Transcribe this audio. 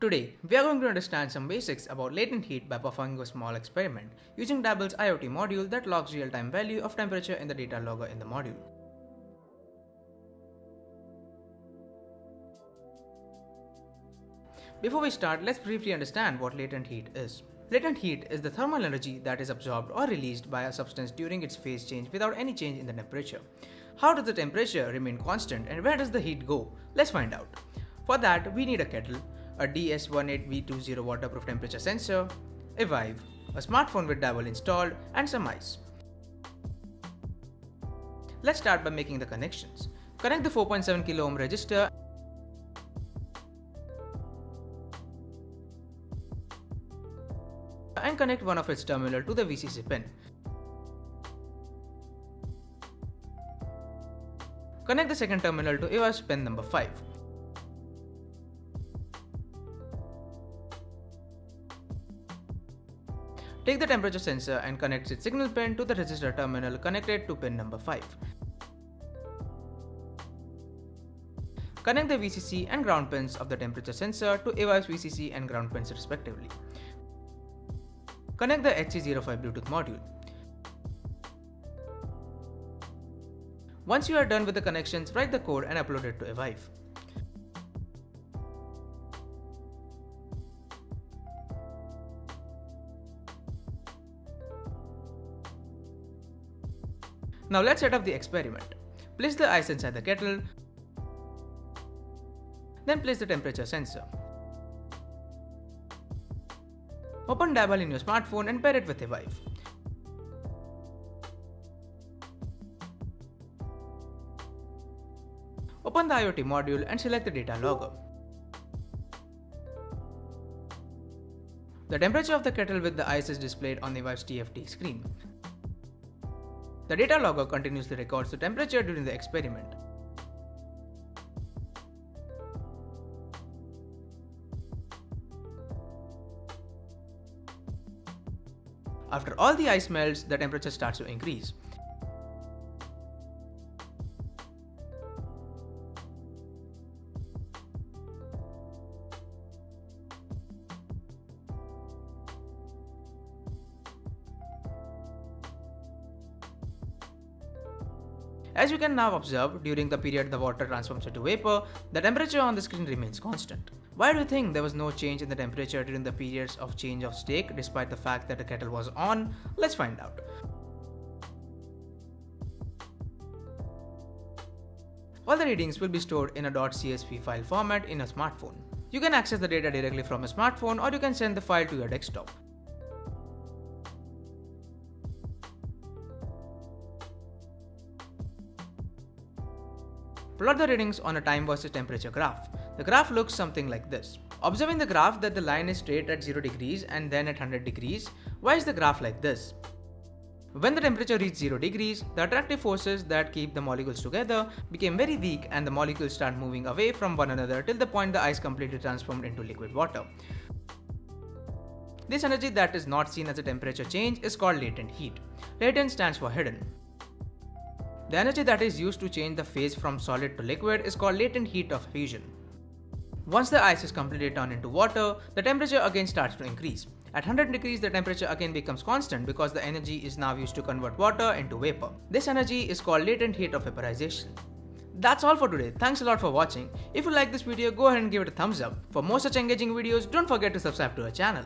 Today, we are going to understand some basics about latent heat by performing a small experiment using Dabble's IoT module that logs real-time value of temperature in the data logger in the module. Before we start, let's briefly understand what latent heat is. Latent heat is the thermal energy that is absorbed or released by a substance during its phase change without any change in the temperature. How does the temperature remain constant and where does the heat go? Let's find out. For that, we need a kettle, a DS18B20 waterproof temperature sensor, a EVIVE, a smartphone with Dabble installed, and some ice. Let's start by making the connections. Connect the 4.7 kilo ohm resistor and connect one of its terminal to the VCC pin. Connect the second terminal to EVIVE's pin number 5. Take the temperature sensor and connect its signal pin to the resistor terminal connected to pin number 5. Connect the VCC and ground pins of the temperature sensor to EVIVE's VCC and ground pins respectively. Connect the HC05 Bluetooth module. Once you are done with the connections, write the code and upload it to EVIVE. Now let's set up the experiment. Place the ice inside the kettle, then place the temperature sensor. Open Dabble in your smartphone and pair it with a EVIVE. Open the IoT module and select the data logger. The temperature of the kettle with the ice is displayed on the EVIVE's TFT screen. The data logger continuously records the temperature during the experiment. After all the ice melts, the temperature starts to increase. As you can now observe, during the period the water transforms into vapor, the temperature on the screen remains constant. Why do you think there was no change in the temperature during the periods of change of state despite the fact that the kettle was on? Let's find out. All the readings will be stored in a .csv file format in a smartphone. You can access the data directly from a smartphone or you can send the file to your desktop. Plot the readings on a time versus temperature graph. The graph looks something like this. Observing the graph that the line is straight at 0 degrees and then at 100 degrees, why is the graph like this? When the temperature reached 0 degrees, the attractive forces that keep the molecules together became very weak and the molecules start moving away from one another till the point the ice completely transformed into liquid water. This energy that is not seen as a temperature change is called latent heat. Latent stands for hidden. The energy that is used to change the phase from solid to liquid is called latent heat of fusion. Once the ice is completely turned into water, the temperature again starts to increase. At 100 degrees, the temperature again becomes constant because the energy is now used to convert water into vapor. This energy is called latent heat of vaporization. That's all for today. Thanks a lot for watching. If you like this video, go ahead and give it a thumbs up. For more such engaging videos, don't forget to subscribe to our channel.